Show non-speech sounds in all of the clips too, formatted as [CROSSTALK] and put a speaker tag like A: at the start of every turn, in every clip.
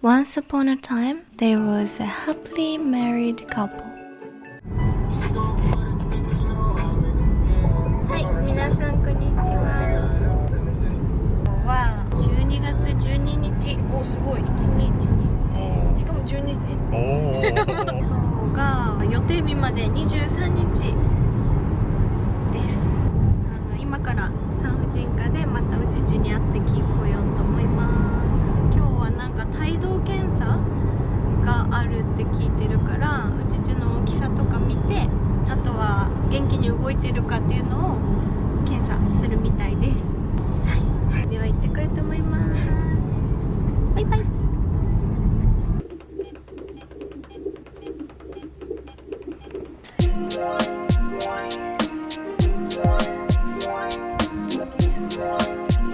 A: Once はい、み。あ、月十二。日。[LAUGHS] てるかっていうのを検査するみたいです。はい。では行ってこようと思います。バイバイ。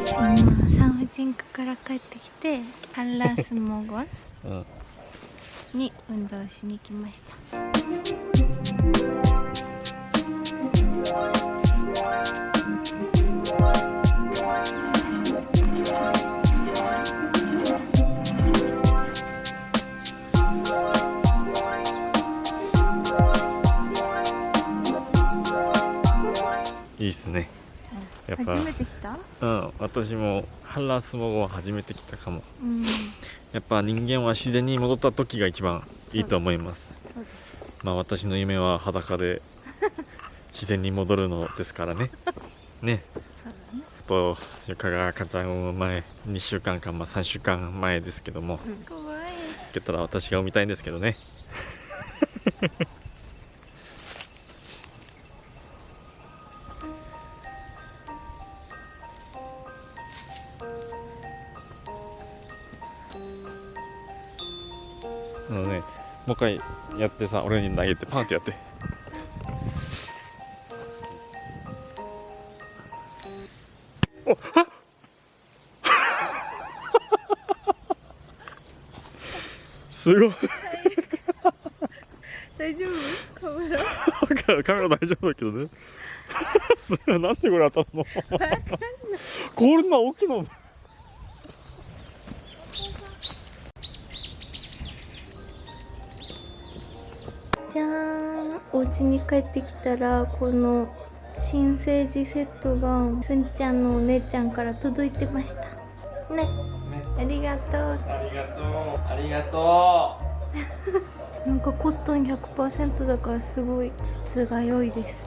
A: 今産婦人科から帰ってきて [LAUGHS] ハンラースモーゴン
B: うん。
A: に運動しに来ました
B: いいっすね。やっぱ
A: 初めて来た？
B: うん私もハンラースモゴは初めて来たかも。
A: うん。
B: やっぱ人間は自然に戻った時が一番いいと思います。まあ私の夢は裸で [LAUGHS] 自然に戻るのですからね。[LAUGHS] ね。とゆかが赤ちゃんを前2週間か、まあ、3週間前ですけども。
A: 怖い
B: 行けたら私が産みたいんですけどね [LAUGHS] あのねもう一回やってさ俺に投げてパンってやって。おっ！あ [LAUGHS] すごい。
A: 大丈夫？カメラ？
B: カメラ大丈夫だけどね。[LAUGHS] すなんでこれ当たるの？こんな大きいの？
A: じゃーん。お家に帰ってきたらこの新生児セットがすんちゃんのお姉ちゃんから届いてました。ね。ありがとう。
B: ありがとう。ありがと
A: なんかコットン100%だからすごい質が良いです